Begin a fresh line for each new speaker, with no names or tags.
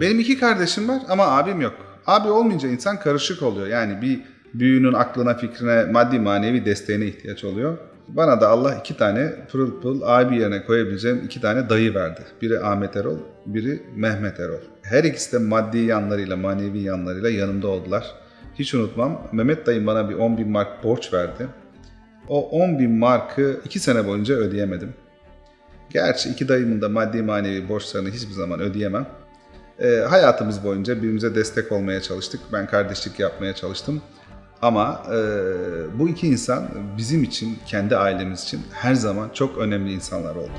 Benim iki kardeşim var ama abim yok. Abi olmayınca insan karışık oluyor. Yani bir büyüğünün aklına, fikrine, maddi manevi desteğine ihtiyaç oluyor. Bana da Allah iki tane pırıl pırıl abi yerine koyabileceğim iki tane dayı verdi. Biri Ahmet Erol, biri Mehmet Erol. Her ikisi de maddi yanlarıyla, manevi yanlarıyla yanımda oldular. Hiç unutmam. Mehmet dayım bana bir 10 bin mark borç verdi. O 10 bin markı iki sene boyunca ödeyemedim. Gerçi iki dayımın da maddi manevi borçlarını hiçbir zaman ödeyemem. Ee, hayatımız boyunca birbirimize destek olmaya çalıştık. Ben kardeşlik yapmaya çalıştım. Ama e, bu iki insan bizim için, kendi ailemiz için her zaman çok önemli insanlar oldu.